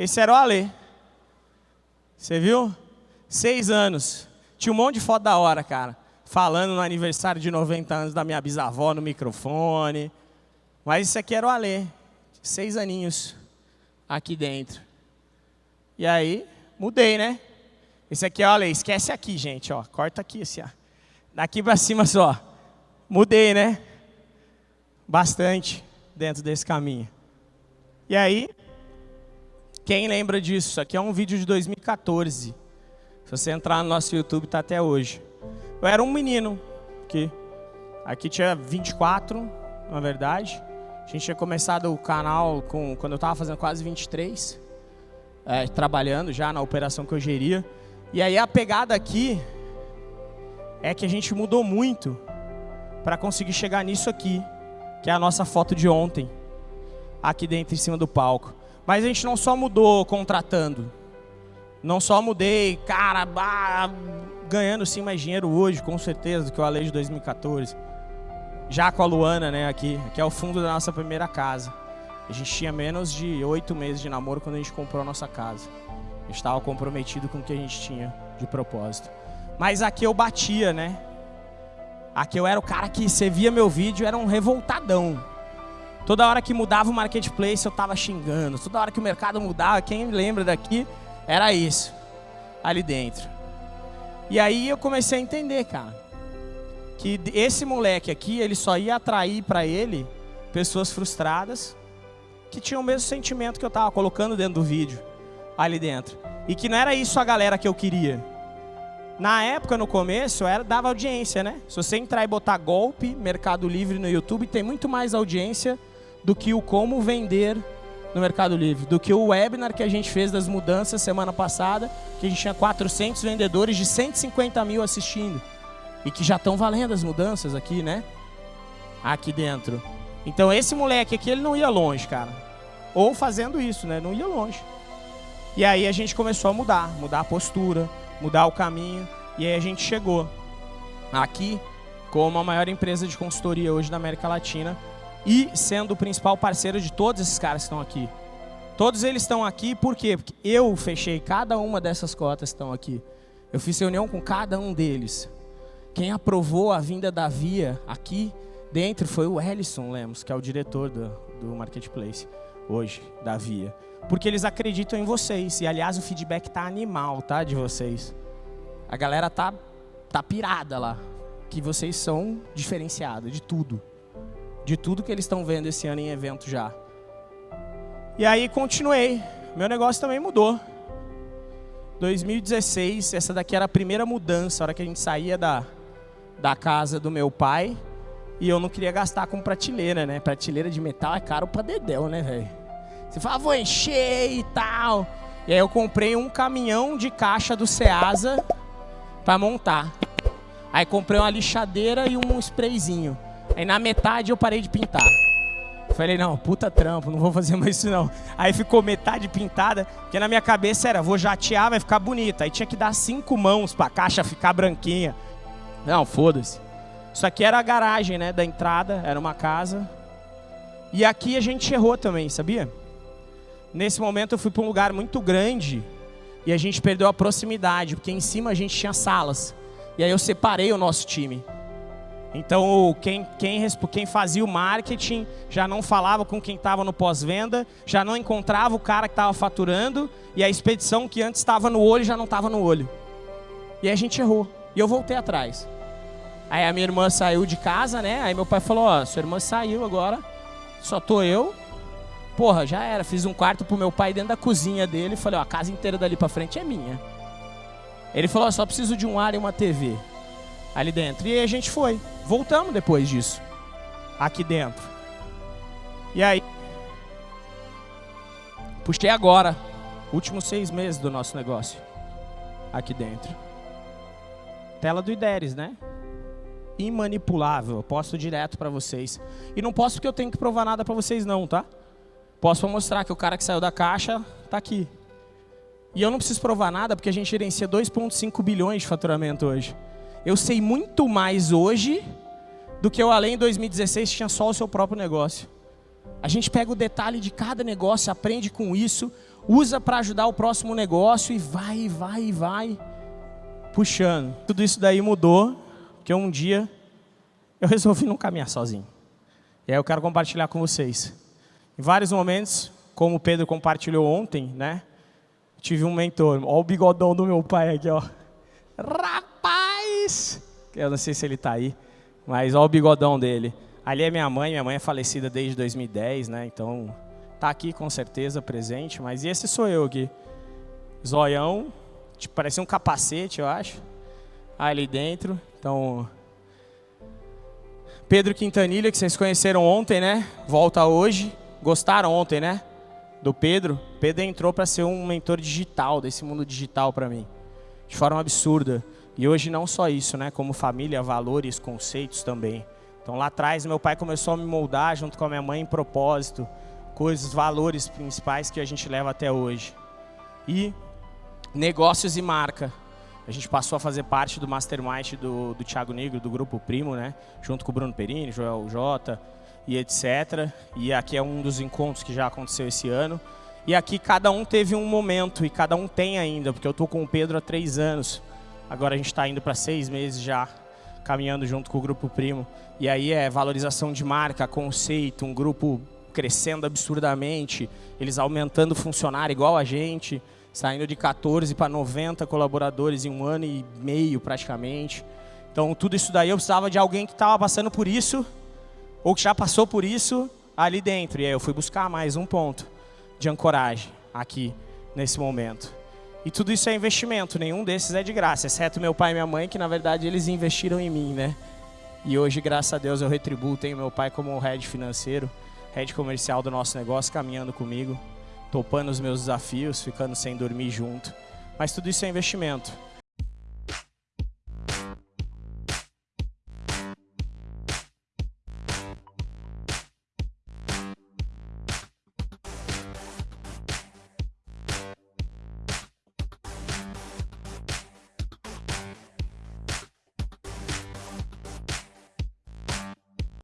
Esse era o Alê. Você viu? Seis anos. Tinha um monte de foto da hora, cara. Falando no aniversário de 90 anos da minha bisavó no microfone. Mas isso aqui era o Alê. Seis aninhos aqui dentro. E aí, mudei, né? Esse aqui é o Alê. Esquece aqui, gente, ó. Corta aqui, assim, ó. Daqui para cima só. Mudei, né? Bastante dentro desse caminho. E aí, quem lembra disso? Isso aqui é um vídeo de 2014. Se você entrar no nosso YouTube, está até hoje. Eu era um menino, que aqui tinha 24, na verdade. A gente tinha começado o canal com, quando eu estava fazendo quase 23, é, trabalhando já na operação que eu geria. E aí a pegada aqui é que a gente mudou muito para conseguir chegar nisso aqui, que é a nossa foto de ontem, aqui dentro em cima do palco. Mas a gente não só mudou contratando. Não só mudei, cara, bah, ganhando sim mais dinheiro hoje, com certeza, do que o Ale de 2014. Já com a Luana, né, aqui, que é o fundo da nossa primeira casa. A gente tinha menos de oito meses de namoro quando a gente comprou a nossa casa. A gente estava comprometido com o que a gente tinha de propósito. Mas aqui eu batia, né? Aqui eu era o cara que você via meu vídeo, era um revoltadão. Toda hora que mudava o marketplace eu tava xingando. Toda hora que o mercado mudava, quem lembra daqui, era isso. Ali dentro. E aí eu comecei a entender, cara. Que esse moleque aqui, ele só ia atrair para ele pessoas frustradas que tinham o mesmo sentimento que eu tava colocando dentro do vídeo. Ali dentro. E que não era isso a galera que eu queria. Na época, no começo, era, dava audiência, né? Se você entrar e botar golpe, Mercado Livre no YouTube, tem muito mais audiência do que o como vender no Mercado Livre, do que o webinar que a gente fez das mudanças semana passada, que a gente tinha 400 vendedores de 150 mil assistindo. E que já estão valendo as mudanças aqui, né? Aqui dentro. Então esse moleque aqui, ele não ia longe, cara. Ou fazendo isso, né? Não ia longe. E aí a gente começou a mudar, mudar a postura, mudar o caminho. E aí a gente chegou aqui como a maior empresa de consultoria hoje da América Latina, e sendo o principal parceiro de todos esses caras que estão aqui. Todos eles estão aqui por quê? Porque eu fechei cada uma dessas cotas que estão aqui. Eu fiz reunião com cada um deles. Quem aprovou a vinda da Via aqui dentro foi o Ellison Lemos, que é o diretor do, do Marketplace hoje, da Via. Porque eles acreditam em vocês. E, aliás, o feedback tá animal, tá, de vocês. A galera tá, tá pirada lá. Que vocês são diferenciados de tudo de tudo que eles estão vendo esse ano em evento já. E aí continuei. Meu negócio também mudou. 2016, essa daqui era a primeira mudança, a hora que a gente saía da, da casa do meu pai. E eu não queria gastar com prateleira, né? Prateleira de metal é caro pra dedéu, né, velho? Você fala, vou encher e tal. E aí eu comprei um caminhão de caixa do Ceasa para montar. Aí comprei uma lixadeira e um sprayzinho. Aí na metade eu parei de pintar. Falei, não, puta trampo, não vou fazer mais isso não. Aí ficou metade pintada, porque na minha cabeça era, vou jatear, vai ficar bonita. Aí tinha que dar cinco mãos pra caixa ficar branquinha. Não, foda-se. Isso aqui era a garagem, né, da entrada, era uma casa. E aqui a gente errou também, sabia? Nesse momento eu fui para um lugar muito grande e a gente perdeu a proximidade, porque em cima a gente tinha salas. E aí eu separei o nosso time. Então, quem, quem, quem fazia o marketing já não falava com quem estava no pós-venda, já não encontrava o cara que estava faturando, e a expedição que antes estava no olho já não estava no olho. E a gente errou. E eu voltei atrás. Aí a minha irmã saiu de casa, né? Aí meu pai falou: Ó, sua irmã saiu agora, só tô eu. Porra, já era. Fiz um quarto pro meu pai dentro da cozinha dele. Falei: Ó, a casa inteira dali pra frente é minha. Ele falou: Só preciso de um ar e uma TV ali dentro. E aí a gente foi. Voltamos depois disso. Aqui dentro. E aí. Puxei agora. Últimos seis meses do nosso negócio. Aqui dentro. Tela do IDERES, né? Imanipulável. Eu posto direto para vocês. E não posso porque eu tenho que provar nada para vocês não, tá? Posso mostrar que o cara que saiu da caixa tá aqui. E eu não preciso provar nada porque a gente gerencia 2,5 bilhões de faturamento hoje. Eu sei muito mais hoje do que eu além em 2016 tinha só o seu próprio negócio. A gente pega o detalhe de cada negócio, aprende com isso, usa para ajudar o próximo negócio e vai, vai, vai, puxando. Tudo isso daí mudou, porque um dia eu resolvi não caminhar sozinho. E aí eu quero compartilhar com vocês. Em vários momentos, como o Pedro compartilhou ontem, né? Tive um mentor. Olha o bigodão do meu pai aqui, ó. Eu não sei se ele está aí, mas olha o bigodão dele. Ali é minha mãe, minha mãe é falecida desde 2010, né? Então, tá aqui com certeza presente, mas esse sou eu aqui. Zoião, tipo, parecia um capacete, eu acho. Ali dentro. Então, Pedro Quintanilha, que vocês conheceram ontem, né? Volta hoje. Gostaram ontem, né? Do Pedro. Pedro entrou para ser um mentor digital, desse mundo digital para mim. De forma absurda. E hoje não só isso, né? Como família, valores, conceitos também. Então lá atrás meu pai começou a me moldar junto com a minha mãe em propósito, coisas, valores principais que a gente leva até hoje. E negócios e marca. A gente passou a fazer parte do mastermind do, do Thiago Negro, do Grupo Primo, né? Junto com o Bruno Perini, Joel Jota e etc. E aqui é um dos encontros que já aconteceu esse ano. E aqui cada um teve um momento, e cada um tem ainda, porque eu estou com o Pedro há três anos. Agora a gente está indo para seis meses já, caminhando junto com o Grupo Primo. E aí é valorização de marca, conceito, um grupo crescendo absurdamente, eles aumentando funcionário igual a gente saindo de 14 para 90 colaboradores em um ano e meio praticamente. Então tudo isso daí eu precisava de alguém que estava passando por isso, ou que já passou por isso ali dentro. E aí eu fui buscar mais um ponto de ancoragem aqui nesse momento. E tudo isso é investimento, nenhum desses é de graça, exceto meu pai e minha mãe, que na verdade eles investiram em mim, né? E hoje, graças a Deus, eu retribuo, tenho meu pai como head financeiro, head comercial do nosso negócio, caminhando comigo topando os meus desafios, ficando sem dormir junto. Mas tudo isso é investimento.